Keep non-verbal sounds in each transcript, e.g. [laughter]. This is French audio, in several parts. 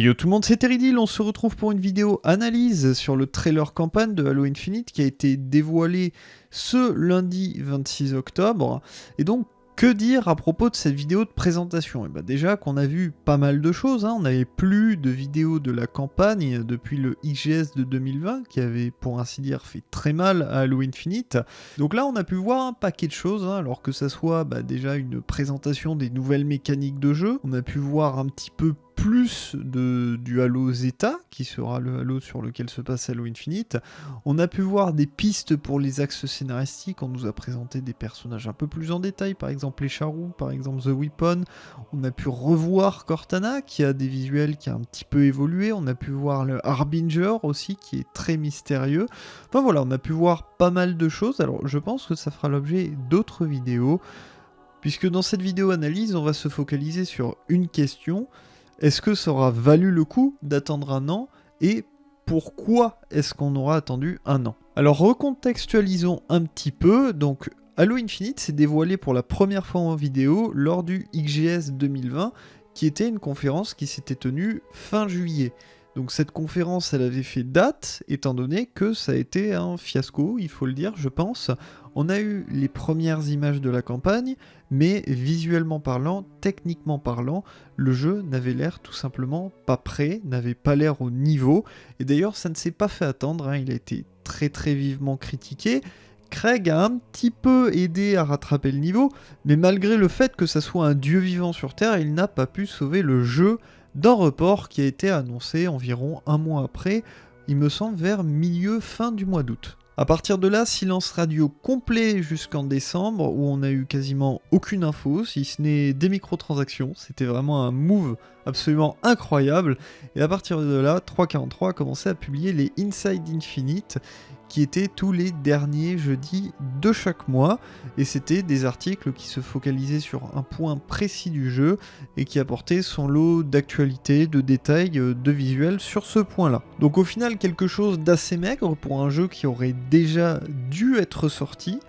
Yo tout le monde, c'est Teridil, on se retrouve pour une vidéo analyse sur le trailer campagne de Halo Infinite qui a été dévoilé ce lundi 26 octobre. Et donc que dire à propos de cette vidéo de présentation? Et eh ben, déjà qu'on a vu pas mal de choses, hein. on n'avait plus de vidéos de la campagne depuis le IGS de 2020 qui avait pour ainsi dire fait très mal à Halo Infinite. Donc là on a pu voir un paquet de choses, hein, alors que ça soit bah, déjà une présentation des nouvelles mécaniques de jeu, on a pu voir un petit peu plus de, du Halo Zeta, qui sera le Halo sur lequel se passe Halo Infinite. On a pu voir des pistes pour les axes scénaristiques, on nous a présenté des personnages un peu plus en détail, par exemple les charous, par exemple The Weapon. On a pu revoir Cortana, qui a des visuels qui a un petit peu évolué. On a pu voir le Harbinger aussi, qui est très mystérieux. Enfin voilà, on a pu voir pas mal de choses. Alors je pense que ça fera l'objet d'autres vidéos. Puisque dans cette vidéo analyse, on va se focaliser sur une question, est-ce que ça aura valu le coup d'attendre un an et pourquoi est-ce qu'on aura attendu un an? Alors recontextualisons un petit peu, donc Halo Infinite s'est dévoilé pour la première fois en vidéo lors du XGS 2020 qui était une conférence qui s'était tenue fin juillet. Donc cette conférence, elle avait fait date, étant donné que ça a été un fiasco, il faut le dire, je pense. On a eu les premières images de la campagne, mais visuellement parlant, techniquement parlant, le jeu n'avait l'air tout simplement pas prêt, n'avait pas l'air au niveau. Et d'ailleurs, ça ne s'est pas fait attendre, hein. il a été très très vivement critiqué. Craig a un petit peu aidé à rattraper le niveau, mais malgré le fait que ça soit un dieu vivant sur Terre, il n'a pas pu sauver le jeu d'un report qui a été annoncé environ un mois après, il me semble vers milieu fin du mois d'août. A partir de là, silence radio complet jusqu'en décembre, où on a eu quasiment aucune info, si ce n'est des microtransactions. C'était vraiment un move absolument incroyable. Et à partir de là, 343 a commencé à publier les Inside Infinite, qui étaient tous les derniers jeudis de chaque mois. Et c'était des articles qui se focalisaient sur un point précis du jeu et qui apportaient son lot d'actualités, de détails, euh, de visuels sur ce point-là. Donc au final, quelque chose d'assez maigre pour un jeu qui aurait déjà dû être sorti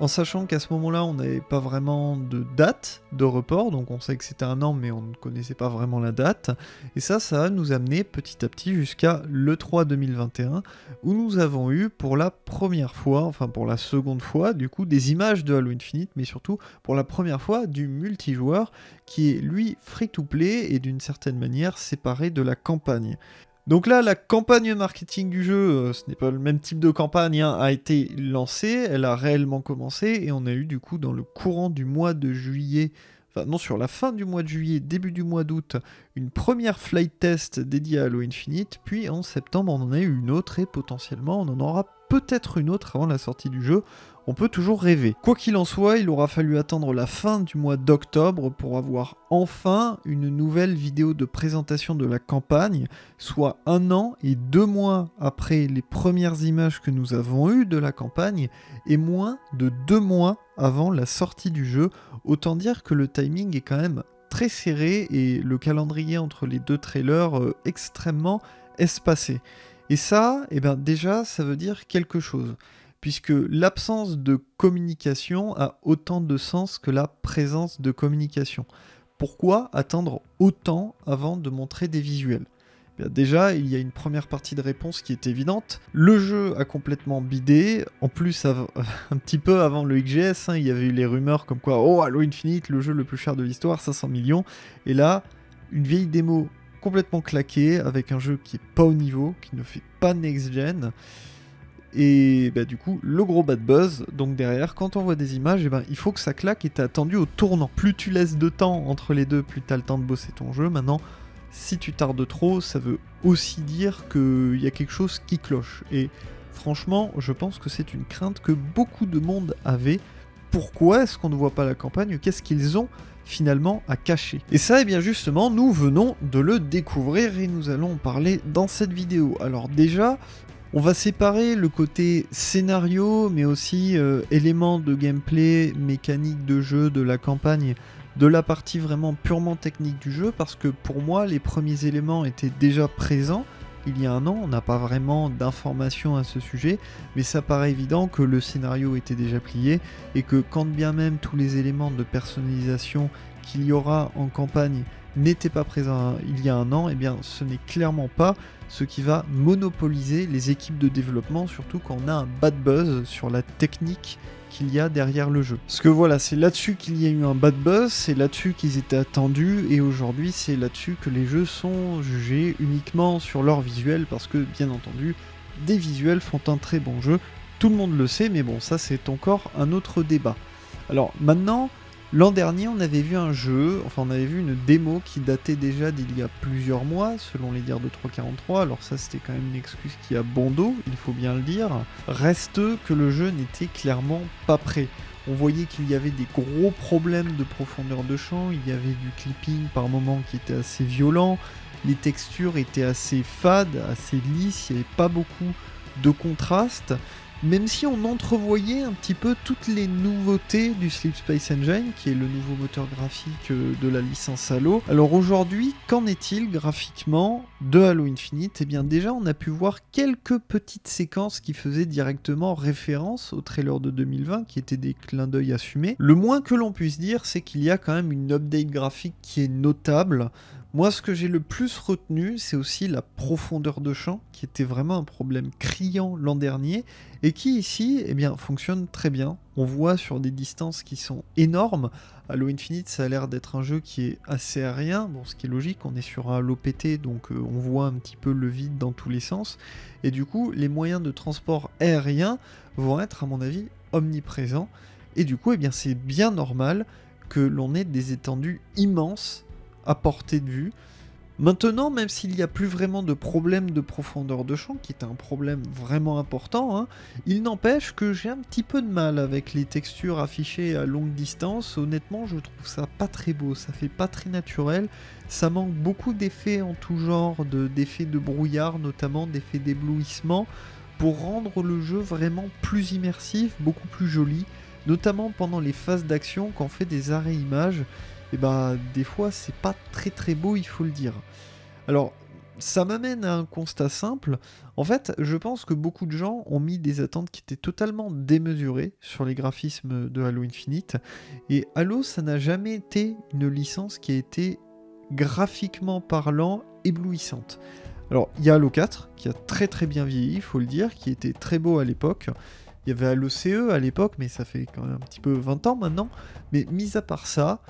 en sachant qu'à ce moment-là, on n'avait pas vraiment de date de report, donc on sait que c'était un an, mais on ne connaissait pas vraiment la date. Et ça, ça a nous amené petit à petit jusqu'à l'E3 2021, où nous avons eu pour la première fois, enfin pour la seconde fois, du coup, des images de Halo Infinite, mais surtout pour la première fois du multijoueur, qui est lui free-to-play et d'une certaine manière séparé de la campagne. Donc là, la campagne marketing du jeu, euh, ce n'est pas le même type de campagne, hein, a été lancée, elle a réellement commencé, et on a eu du coup dans le courant du mois de juillet, enfin non sur la fin du mois de juillet, début du mois d'août, une première flight test dédiée à Halo Infinite, puis en septembre on en a eu une autre, et potentiellement on en aura peut-être une autre avant la sortie du jeu on peut toujours rêver. Quoi qu'il en soit, il aura fallu attendre la fin du mois d'octobre pour avoir enfin une nouvelle vidéo de présentation de la campagne, soit un an et deux mois après les premières images que nous avons eues de la campagne, et moins de deux mois avant la sortie du jeu. Autant dire que le timing est quand même très serré et le calendrier entre les deux trailers euh, extrêmement espacé. Et ça, eh ben déjà, ça veut dire quelque chose puisque l'absence de communication a autant de sens que la présence de communication. Pourquoi attendre autant avant de montrer des visuels? Eh Déjà, il y a une première partie de réponse qui est évidente. Le jeu a complètement bidé. En plus, [laughs] un petit peu avant le XGS, hein, il y avait eu les rumeurs comme quoi, oh, Halo Infinite, le jeu le plus cher de l'histoire, 500 millions. Et là, une vieille démo complètement claquée, avec un jeu qui est pas au niveau, qui ne fait pas next-gen. Et bah, du coup, le gros bad buzz, donc derrière, quand on voit des images, et eh ben, il faut que ça claque et t'es attendu au tournant. Plus tu laisses de temps entre les deux, plus t'as le temps de bosser ton jeu. Maintenant, si tu tardes trop, ça veut aussi dire qu'il y a quelque chose qui cloche. Et franchement, je pense que c'est une crainte que beaucoup de monde avait. Pourquoi est-ce qu'on ne voit pas la campagne? Qu'est-ce qu'ils ont finalement à cacher? Et ça, et eh bien justement, nous venons de le découvrir et nous allons en parler dans cette vidéo. Alors déjà, on va séparer le côté scénario, mais aussi euh, éléments de gameplay, mécanique de jeu, de la campagne, de la partie vraiment purement technique du jeu, parce que pour moi, les premiers éléments étaient déjà présents. Il y a un an, on n'a pas vraiment d'informations à ce sujet, mais ça paraît évident que le scénario était déjà plié et que quand bien même tous les éléments de personnalisation qu'il y aura en campagne n'était pas présent il y a un an, et eh bien ce n'est clairement pas ce qui va monopoliser les équipes de développement, surtout quand on a un bad buzz sur la technique qu'il y a derrière le jeu. Parce que voilà, c'est là-dessus qu'il y a eu un bad buzz, c'est là-dessus qu'ils étaient attendus, et aujourd'hui c'est là-dessus que les jeux sont jugés uniquement sur leur visuel, parce que bien entendu, des visuels font un très bon jeu, tout le monde le sait, mais bon, ça c'est encore un autre débat. Alors maintenant, L'an dernier, on avait vu un jeu, enfin on avait vu une démo qui datait déjà d'il y a plusieurs mois, selon les dires de 343, alors ça c'était quand même une excuse qui a bon il faut bien le dire. Reste que le jeu n'était clairement pas prêt. On voyait qu'il y avait des gros problèmes de profondeur de champ, il y avait du clipping par moments qui était assez violent, les textures étaient assez fades, assez lisses, il n'y avait pas beaucoup de contraste même si on entrevoyait un petit peu toutes les nouveautés du Sleep Space Engine, qui est le nouveau moteur graphique euh, de la licence Halo. Alors aujourd'hui, qu'en est-il graphiquement de Halo Infinite? Eh bien déjà, on a pu voir quelques petites séquences qui faisaient directement référence au trailer de 2020, qui étaient des clins d'œil assumés. Le moins que l'on puisse dire, c'est qu'il y a quand même une update graphique qui est notable. Moi, ce que j'ai le plus retenu, c'est aussi la profondeur de champ, qui était vraiment un problème criant l'an dernier, et qui ici, eh bien, fonctionne très bien. On voit sur des distances qui sont énormes. Halo Infinite, ça a l'air d'être un jeu qui est assez aérien, bon, ce qui est logique, on est sur un Halo PT, donc euh, on voit un petit peu le vide dans tous les sens. Et du coup, les moyens de transport aérien vont être, à mon avis, omniprésents. Et du coup, eh bien, c'est bien normal que l'on ait des étendues immenses à portée de vue. Maintenant, même s'il n'y a plus vraiment de problème de profondeur de champ, qui est un problème vraiment important, hein, il n'empêche que j'ai un petit peu de mal avec les textures affichées à longue distance. Honnêtement, je trouve ça pas très beau, ça fait pas très naturel. Ça manque beaucoup d'effets en tout genre, d'effets de, de brouillard, notamment d'effets d'éblouissement, pour rendre le jeu vraiment plus immersif, beaucoup plus joli, notamment pendant les phases d'action quand on fait des arrêts images et bah des fois c'est pas très très beau, il faut le dire. Alors, ça m'amène à un constat simple. En fait, je pense que beaucoup de gens ont mis des attentes qui étaient totalement démesurées sur les graphismes de Halo Infinite. Et Halo, ça n'a jamais été une licence qui a été graphiquement parlant éblouissante. Alors, il y a Halo 4 qui a très très bien vieilli, il faut le dire, qui était très beau à l'époque. Il y avait Halo CE à l'époque, mais ça fait quand même un petit peu 20 ans maintenant. Mais mis à part ça,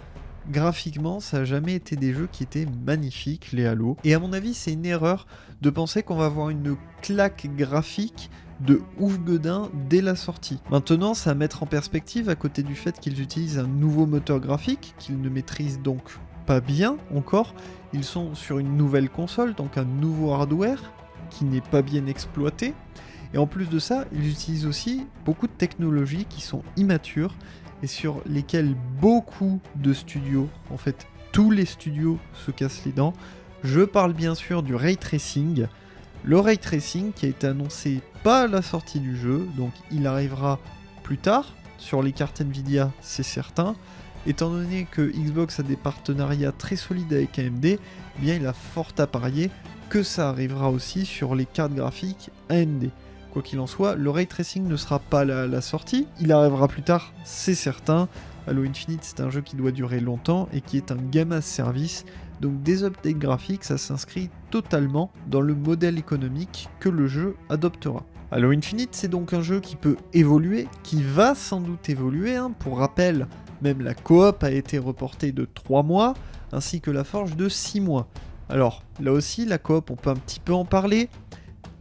graphiquement, ça n'a jamais été des jeux qui étaient magnifiques, les Halo. Et à mon avis, c'est une erreur de penser qu'on va avoir une claque graphique de ouf godin dès la sortie. Maintenant, c'est à mettre en perspective à côté du fait qu'ils utilisent un nouveau moteur graphique qu'ils ne maîtrisent donc pas bien encore. Ils sont sur une nouvelle console, donc un nouveau hardware qui n'est pas bien exploité. Et en plus de ça, ils utilisent aussi beaucoup de technologies qui sont immatures et sur lesquels beaucoup de studios, en fait tous les studios se cassent les dents. Je parle bien sûr du ray tracing. Le ray tracing qui a été annoncé pas à la sortie du jeu, donc il arrivera plus tard sur les cartes Nvidia, c'est certain. Étant donné que Xbox a des partenariats très solides avec AMD, eh bien il a fort à parier que ça arrivera aussi sur les cartes graphiques AMD. Quoi qu'il en soit, le ray tracing ne sera pas la, sortie, il arrivera plus tard, c'est certain. Halo Infinite, c'est un jeu qui doit durer longtemps et qui est un gamma service, donc des updates graphiques, ça s'inscrit totalement dans le modèle économique que le jeu adoptera. Halo Infinite, c'est donc un jeu qui peut évoluer, qui va sans doute évoluer. Hein. Pour rappel, même la coop a été reportée de 3 mois, ainsi que la forge de 6 mois. Alors là aussi, la coop, on peut un petit peu en parler.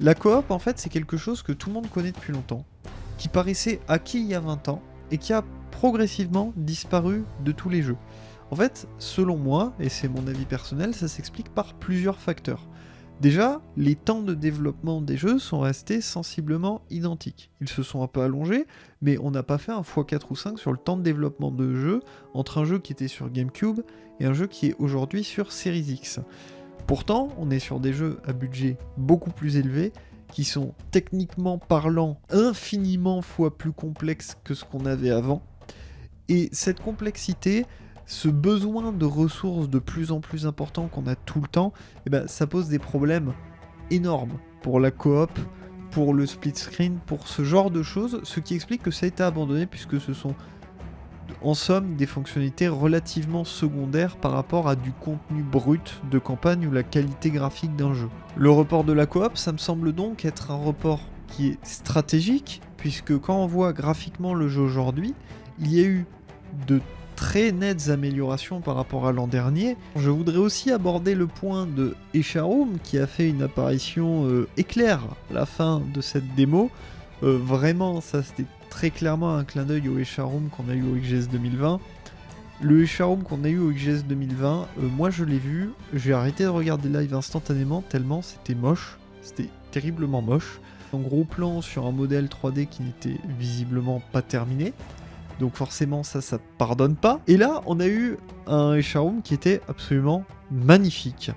La coop, en fait, c'est quelque chose que tout le monde connaît depuis longtemps, qui paraissait acquis il y a 20 ans, et qui a progressivement disparu de tous les jeux. En fait, selon moi, et c'est mon avis personnel, ça s'explique par plusieurs facteurs. Déjà, les temps de développement des jeux sont restés sensiblement identiques. Ils se sont un peu allongés, mais on n'a pas fait un x4 ou 5 sur le temps de développement de jeu entre un jeu qui était sur GameCube et un jeu qui est aujourd'hui sur Series X. Pourtant, on est sur des jeux à budget beaucoup plus élevé, qui sont techniquement parlant infiniment fois plus complexes que ce qu'on avait avant. Et cette complexité, ce besoin de ressources de plus en plus important qu'on a tout le temps, eh ben, ça pose des problèmes énormes pour la coop, pour le split screen, pour ce genre de choses, ce qui explique que ça a été abandonné puisque ce sont en somme des fonctionnalités relativement secondaires par rapport à du contenu brut de campagne ou la qualité graphique d'un jeu. Le report de la coop, ça me semble donc être un report qui est stratégique, puisque quand on voit graphiquement le jeu aujourd'hui, il y a eu de très nettes améliorations par rapport à l'an dernier. Je voudrais aussi aborder le point de Echarum qui a fait une apparition euh, éclair à la fin de cette démo. Euh, vraiment, ça c'était très clairement un clin d'œil au Echarum qu'on a eu au XGS 2020. Le Echarum qu'on a eu au XGS 2020, euh, moi je l'ai vu, j'ai arrêté de regarder live instantanément tellement c'était moche, c'était terriblement moche. Un gros plan sur un modèle 3D qui n'était visiblement pas terminé. Donc forcément ça, ça pardonne pas. Et là, on a eu un Echarum qui était absolument magnifique.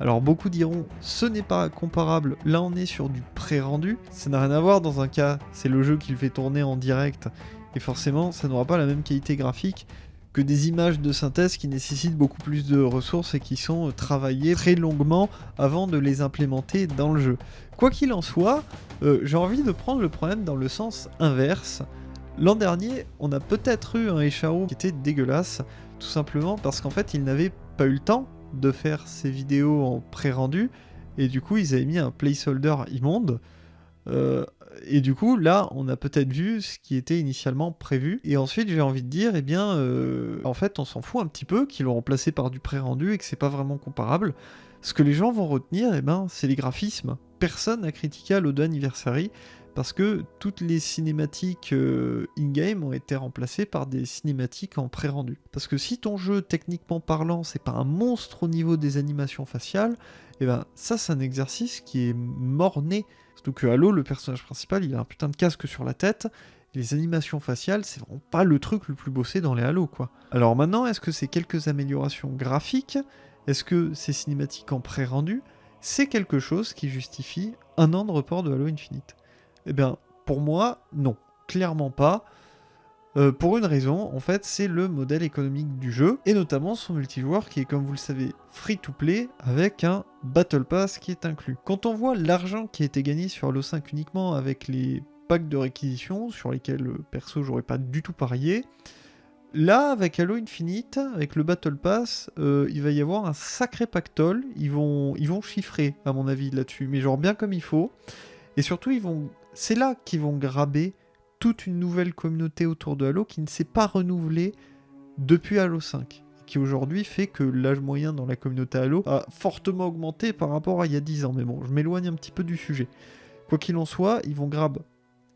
Alors beaucoup diront, ce n'est pas comparable, là on est sur du pré-rendu, ça n'a rien à voir dans un cas, c'est le jeu qui le fait tourner en direct, et forcément ça n'aura pas la même qualité graphique que des images de synthèse qui nécessitent beaucoup plus de ressources et qui sont travaillées très longuement avant de les implémenter dans le jeu. Quoi qu'il en soit, euh, j'ai envie de prendre le problème dans le sens inverse, L'an dernier, on a peut-être eu un Echao qui était dégueulasse, tout simplement parce qu'en fait, il n'avait pas eu le temps de faire ses vidéos en pré-rendu, et du coup, ils avaient mis un placeholder immonde. Euh, et du coup, là, on a peut-être vu ce qui était initialement prévu. Et ensuite, j'ai envie de dire, eh bien, euh, en fait, on s'en fout un petit peu qu'ils l'ont remplacé par du pré-rendu et que c'est pas vraiment comparable. Ce que les gens vont retenir, eh ben, c'est les graphismes. Personne n'a critiqué à l'Ode Anniversary parce que toutes les cinématiques euh, in-game ont été remplacées par des cinématiques en pré-rendu. Parce que si ton jeu, techniquement parlant, c'est pas un monstre au niveau des animations faciales, et eh ben ça c'est un exercice qui est mort-né. Surtout que Halo, le personnage principal, il a un putain de casque sur la tête, les animations faciales, c'est vraiment pas le truc le plus bossé dans les Halo, quoi. Alors maintenant, est-ce que c'est quelques améliorations graphiques? Est-ce que c'est cinématique en pré-rendu C'est quelque chose qui justifie un an de report de Halo Infinite? Eh bien, pour moi, non. Clairement pas. Euh, pour une raison, en fait, c'est le modèle économique du jeu, et notamment son multijoueur qui est, comme vous le savez, free-to-play, avec un Battle Pass qui est inclus. Quand on voit l'argent qui a été gagné sur Halo 5 uniquement avec les packs de réquisition, sur lesquels, euh, perso, j'aurais pas du tout parié, là, avec Halo Infinite, avec le Battle Pass, euh, il va y avoir un sacré pactole, ils vont, ils vont chiffrer, à mon avis, là-dessus, mais genre bien comme il faut, et surtout, ils vont c'est là qu'ils vont graber toute une nouvelle communauté autour de Halo qui ne s'est pas renouvelée depuis Halo 5 qui aujourd'hui fait que l'âge moyen dans la communauté Halo a fortement augmenté par rapport à il y a 10 ans. Mais bon, je m'éloigne un petit peu du sujet. Quoi qu'il en soit, ils vont grab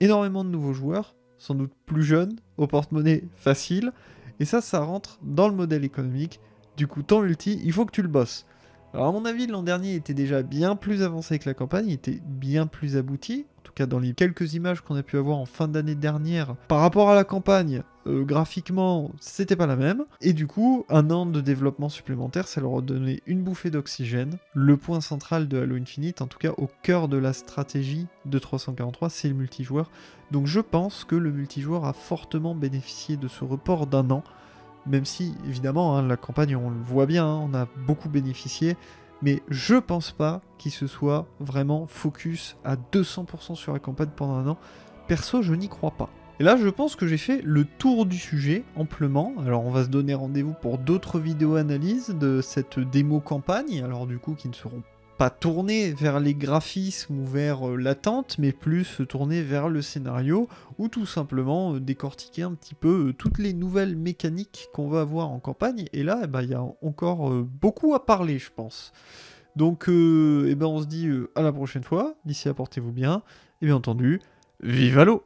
énormément de nouveaux joueurs, sans doute plus jeunes, au porte-monnaie facile, et ça, ça rentre dans le modèle économique. Du coup, ton ulti, il faut que tu le bosses. Alors à mon avis, l'an dernier était déjà bien plus avancé que la campagne, il était bien plus abouti, tout cas dans les quelques images qu'on a pu avoir en fin d'année dernière. Par rapport à la campagne, euh, graphiquement, c'était pas la même. Et du coup, un an de développement supplémentaire, ça leur a donné une bouffée d'oxygène. Le point central de Halo Infinite, en tout cas au cœur de la stratégie de 343, c'est le multijoueur. Donc je pense que le multijoueur a fortement bénéficié de ce report d'un an même si évidemment hein, la campagne on le voit bien, hein, on a beaucoup bénéficié, mais je pense pas qu'il se soit vraiment focus à 200% sur la campagne pendant un an. Perso, je n'y crois pas. Et là, je pense que j'ai fait le tour du sujet amplement. Alors, on va se donner rendez-vous pour d'autres vidéos analyses de cette démo campagne. Alors, du coup, qui ne seront pas tourner vers les graphismes ou vers euh, l'attente, mais plus tourner vers le scénario, ou tout simplement euh, décortiquer un petit peu euh, toutes les nouvelles mécaniques qu'on va avoir en campagne. Et là, eh ben, il y a encore beaucoup à parler, je pense. Donc, eh ben, on se dit à la prochaine fois. D'ici portez-vous bien. Et bien entendu, vive l'eau